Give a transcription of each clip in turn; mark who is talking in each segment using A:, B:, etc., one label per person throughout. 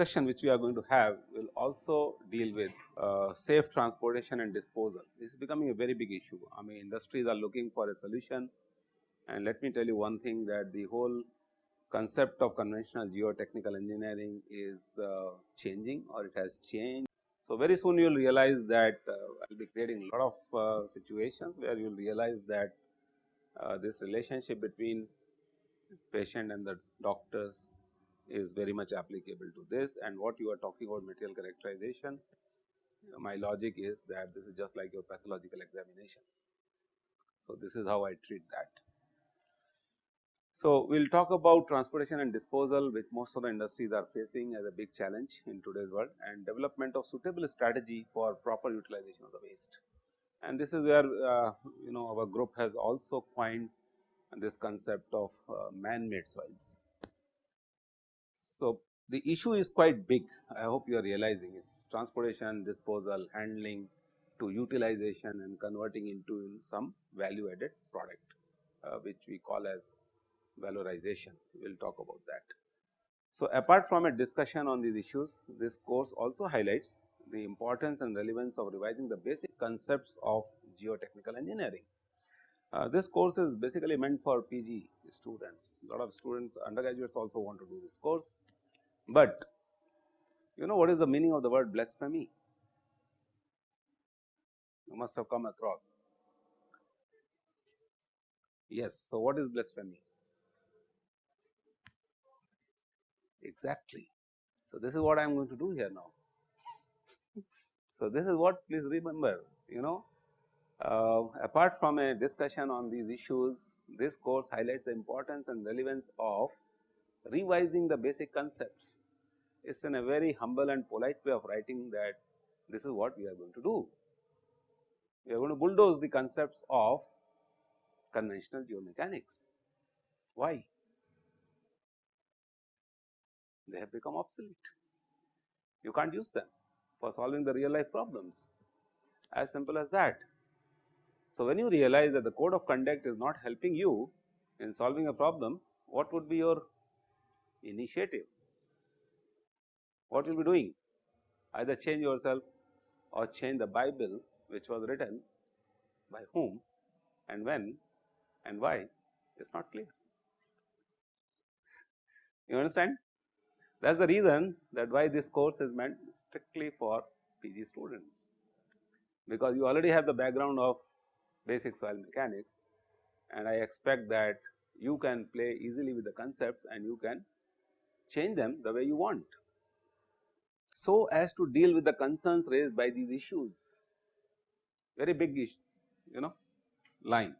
A: discussion which we are going to have will also deal with uh, safe transportation and disposal. This is becoming a very big issue. I mean industries are looking for a solution and let me tell you one thing that the whole concept of conventional geotechnical engineering is uh, changing or it has changed. So, very soon you will realize that uh, I will be creating a lot of uh, situations where you will realize that uh, this relationship between patient and the doctors is very much applicable to this and what you are talking about material characterization. My logic is that this is just like your pathological examination. So, this is how I treat that. So, we will talk about transportation and disposal which most of the industries are facing as a big challenge in today's world and development of suitable strategy for proper utilization of the waste. And this is where uh, you know our group has also coined this concept of uh, man-made soils. So, the issue is quite big I hope you are realizing is transportation, disposal, handling to utilization and converting into some value added product uh, which we call as valorization we will talk about that. So, apart from a discussion on these issues this course also highlights the importance and relevance of revising the basic concepts of geotechnical engineering. Uh, this course is basically meant for PG students, lot of students undergraduates also want to do this course but you know what is the meaning of the word blasphemy? You must have come across. Yes, so what is blasphemy? Exactly. So, this is what I am going to do here now. so, this is what please remember you know uh, apart from a discussion on these issues this course highlights the importance and relevance of revising the basic concepts is in a very humble and polite way of writing that this is what we are going to do. We are going to bulldoze the concepts of conventional geomechanics. Why? They have become obsolete. You can't use them for solving the real life problems as simple as that. So, when you realize that the code of conduct is not helping you in solving a problem, what would be your initiative? what you will be doing? Either change yourself or change the Bible which was written by whom and when and why is not clear. You understand? That is the reason that why this course is meant strictly for PG students, because you already have the background of basic soil mechanics and I expect that you can play easily with the concepts and you can change them the way you want so as to deal with the concerns raised by these issues very big issue you know line.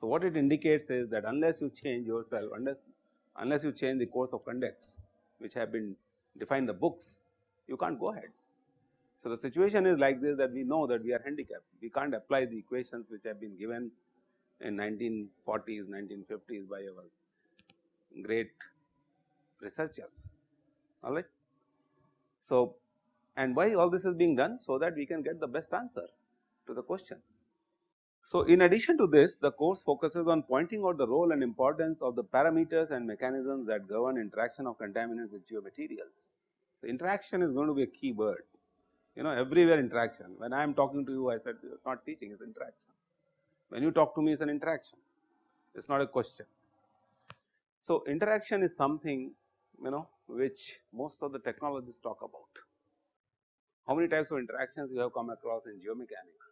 A: So, what it indicates is that unless you change yourself unless unless you change the course of conducts which have been defined in the books you can't go ahead. So, the situation is like this that we know that we are handicapped we can't apply the equations which have been given in 1940s 1950s by our great researchers all right. So, and why all this is being done so that we can get the best answer to the questions. So, in addition to this the course focuses on pointing out the role and importance of the parameters and mechanisms that govern interaction of contaminants with geomaterials. So, interaction is going to be a key word you know everywhere interaction when I am talking to you I said not teaching is interaction when you talk to me it is an interaction it is not a question. So, interaction is something you know which most of the technologists talk about. How many types of interactions you have come across in geomechanics?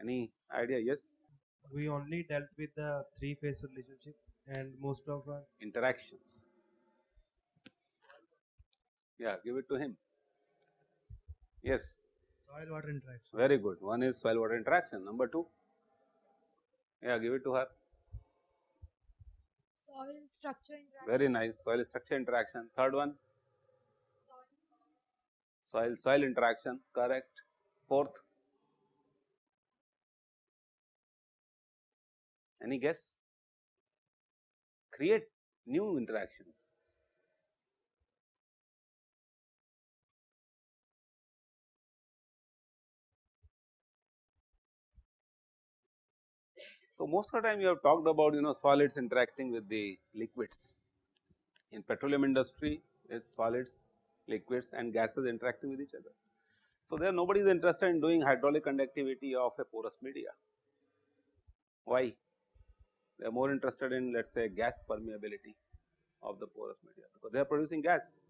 A: Any idea? Yes?
B: We only dealt with the three phase relationship and most of our
A: interactions. Yeah, give it to him. Yes.
B: Soil water interaction.
A: Very good. One is soil water interaction. Number two. Yeah, give it to her
C: soil structure interaction.
A: Very nice soil structure interaction. Third one soil soil interaction correct. Fourth any guess? Create new interactions. So, most of the time you have talked about you know solids interacting with the liquids. In petroleum industry it's solids, liquids and gases interacting with each other. So, there nobody is interested in doing hydraulic conductivity of a porous media. Why? They are more interested in let us say gas permeability of the porous media because they are producing gas.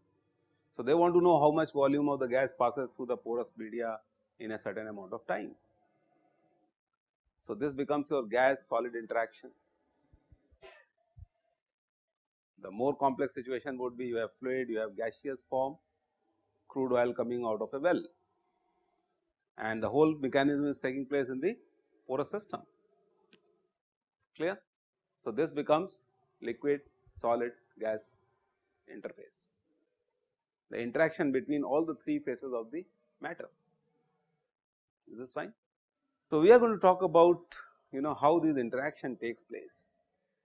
A: So, they want to know how much volume of the gas passes through the porous media in a certain amount of time. So, this becomes your gas solid interaction. The more complex situation would be you have fluid, you have gaseous form, crude oil coming out of a well and the whole mechanism is taking place in the porous system clear. So, this becomes liquid solid gas interface the interaction between all the three phases of the matter is this fine. So, we are going to talk about you know how this interaction takes place.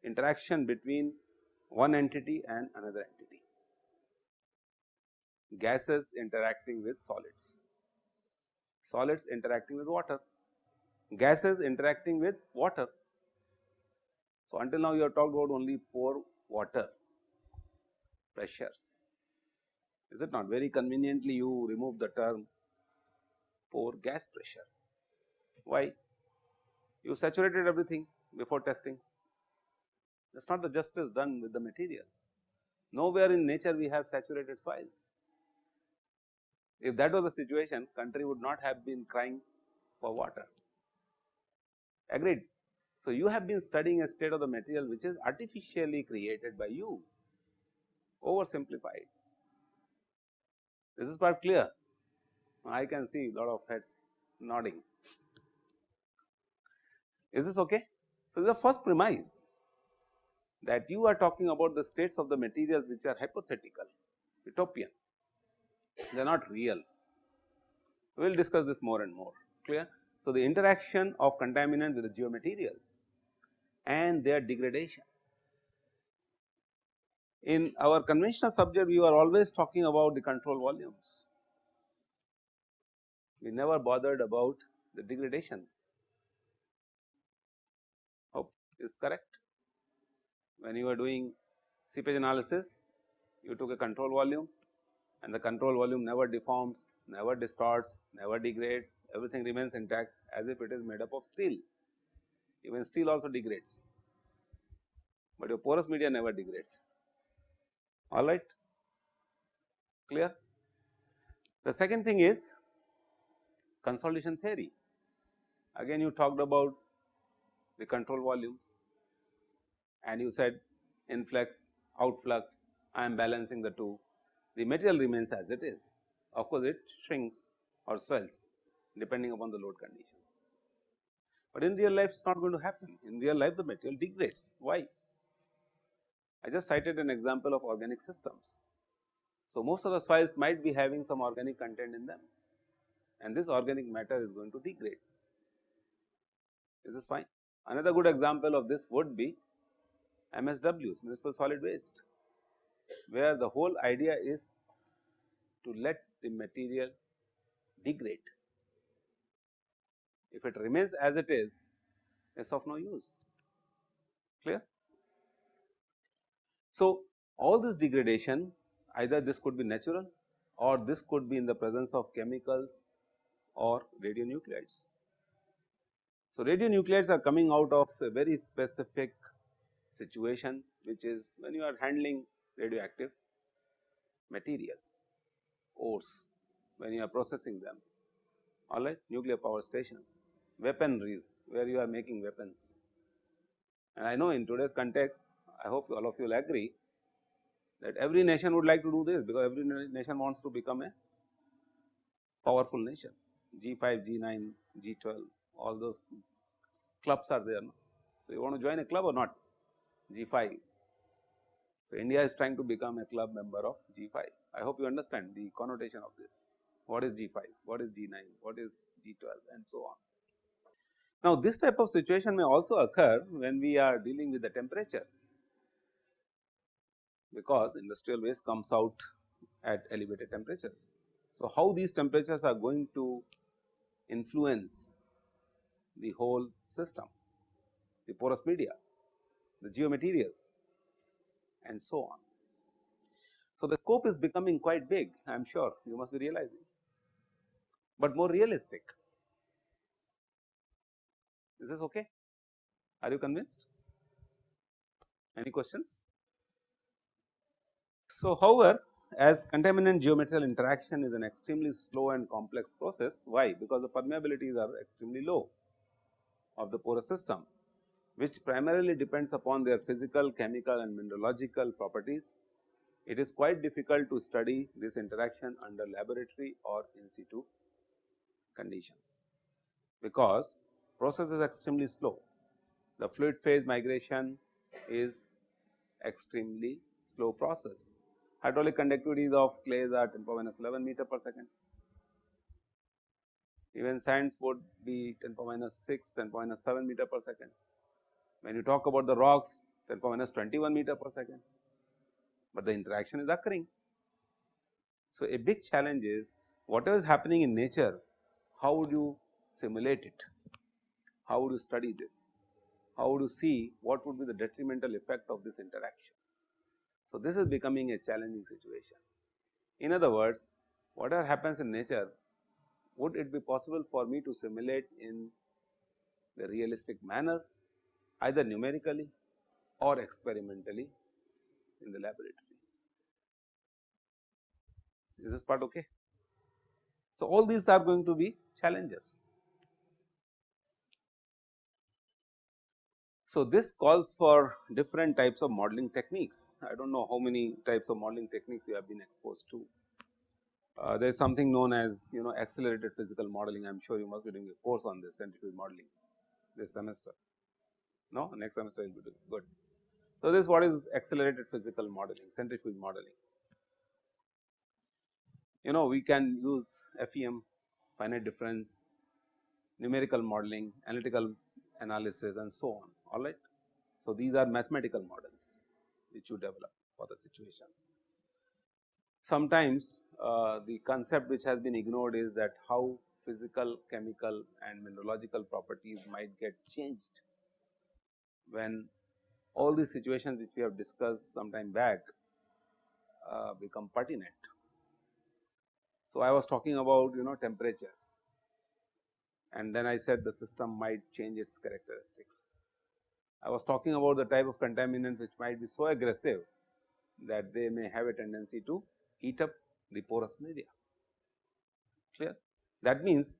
A: Interaction between one entity and another entity. Gases interacting with solids. Solids interacting with water, gases interacting with water. So, until now you have talked about only pore water pressures, is it not very conveniently you remove the term pore gas pressure. Why? You saturated everything before testing, that is not the justice done with the material. Nowhere in nature we have saturated soils. If that was the situation, country would not have been crying for water. Agreed. So, you have been studying a state of the material which is artificially created by you, oversimplified. This is part clear. I can see lot of heads nodding. Is this okay? So, the first premise that you are talking about the states of the materials which are hypothetical, utopian they are not real. We will discuss this more and more clear. So, the interaction of contaminant with the geomaterials and their degradation. In our conventional subject we were always talking about the control volumes, we never bothered about the degradation is correct. When you are doing seepage analysis you took a control volume and the control volume never deforms, never distorts, never degrades, everything remains intact as if it is made up of steel. Even steel also degrades, but your porous media never degrades. All right, clear? The second thing is consolidation theory. Again, you talked about the control volumes and you said influx, outflux, I am balancing the two the material remains as it is. Of course, it shrinks or swells depending upon the load conditions. But in real life it is not going to happen, in real life the material degrades. Why? I just cited an example of organic systems. So, most of the soils might be having some organic content in them and this organic matter is going to degrade. Is this fine? Another good example of this would be MSWs, municipal solid waste where the whole idea is to let the material degrade. If it remains as it is, it is of no use, clear. So, all this degradation either this could be natural or this could be in the presence of chemicals or radionuclides. So, radionuclides are coming out of a very specific situation which is when you are handling radioactive materials, ores when you are processing them. Alright nuclear power stations, weaponries where you are making weapons. And I know in today's context I hope all of you will agree that every nation would like to do this because every nation wants to become a powerful nation. G5, G9, G12 all those clubs are there. So, you want to join a club or not G5 so, India is trying to become a club member of G5. I hope you understand the connotation of this. What is G5? What is G9? What is G12 and so on. Now, this type of situation may also occur when we are dealing with the temperatures because industrial waste comes out at elevated temperatures. So, how these temperatures are going to influence the whole system the porous media, the geomaterials and so on. So, the scope is becoming quite big I am sure you must be realizing, but more realistic. Is this okay? Are you convinced? Any questions? So, however, as contaminant geomaterial interaction is an extremely slow and complex process, why? Because the permeabilities are extremely low of the porous system, which primarily depends upon their physical, chemical and mineralogical properties. It is quite difficult to study this interaction under laboratory or in situ conditions, because process is extremely slow. The fluid phase migration is extremely slow process. Hydraulic conductivities of clays are 10 power minus 11 meter per second. Even sands would be 10 power minus 6, 10 power minus 7 meter per second. When you talk about the rocks 10 power minus 21 meter per second, but the interaction is occurring. So, a big challenge is whatever is happening in nature, how would you simulate it? How would you study this? How would you see what would be the detrimental effect of this interaction? So, this is becoming a challenging situation. In other words, whatever happens in nature, would it be possible for me to simulate in the realistic manner either numerically or experimentally in the laboratory. Is this part okay? So, all these are going to be challenges. So, this calls for different types of modeling techniques. I do not know how many types of modeling techniques you have been exposed to. Uh, there is something known as you know accelerated physical modeling. I am sure you must be doing a course on this centrifuge modeling this semester. No, next semester will be doing good. So, this what is accelerated physical modeling, centrifuge modeling. You know we can use FEM, finite difference, numerical modeling, analytical analysis and so on alright. So, these are mathematical models which you develop for the situations. Sometimes uh, the concept which has been ignored is that how physical, chemical and mineralogical properties might get changed when all these situations which we have discussed some time back uh, become pertinent. So, I was talking about you know temperatures and then I said the system might change its characteristics. I was talking about the type of contaminants which might be so aggressive that they may have a tendency to eat up the porous media clear. That means,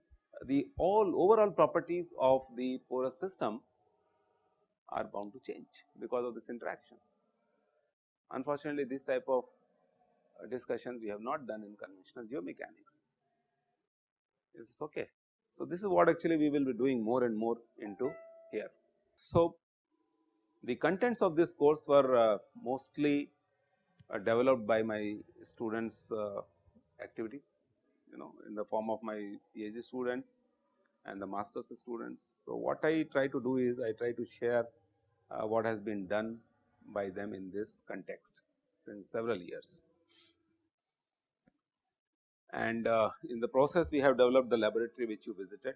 A: the all overall properties of the porous system are bound to change because of this interaction. Unfortunately, this type of uh, discussion we have not done in conventional geomechanics. Is this okay? So, this is what actually we will be doing more and more into here. So, the contents of this course were uh, mostly developed by my students uh, activities you know in the form of my PhD students and the master's students. So, what I try to do is I try to share uh, what has been done by them in this context since several years. And uh, in the process we have developed the laboratory which you visited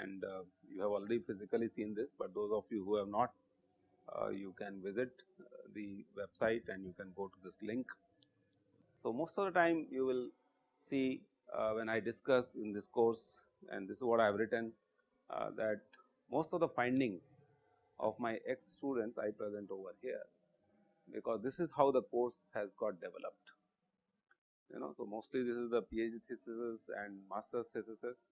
A: and uh, you have already physically seen this, but those of you who have not uh, you can visit uh, the website and you can go to this link. So, most of the time you will see uh, when I discuss in this course and this is what I have written uh, that most of the findings of my ex students I present over here, because this is how the course has got developed. You know, so mostly this is the PhD thesis and master's thesis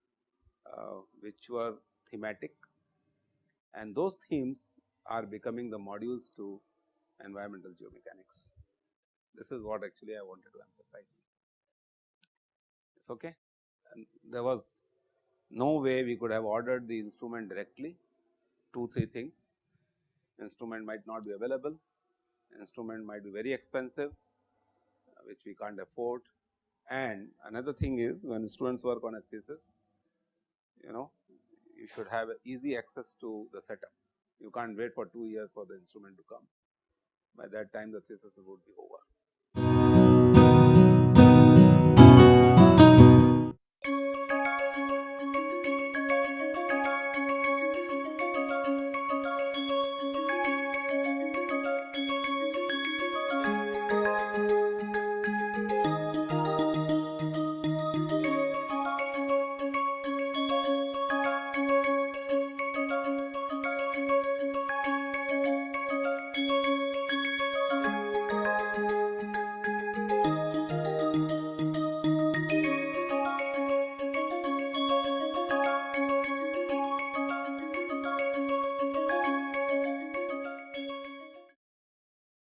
A: uh, which were thematic and those themes are becoming the modules to environmental geomechanics. This is what actually I wanted to emphasize. It's okay. And there was no way we could have ordered the instrument directly, two, three things. Instrument might not be available, instrument might be very expensive, uh, which we can't afford. And another thing is when students work on a thesis, you know, you should have easy access to the setup you can't wait for 2 years for the instrument to come. By that time the thesis would be over.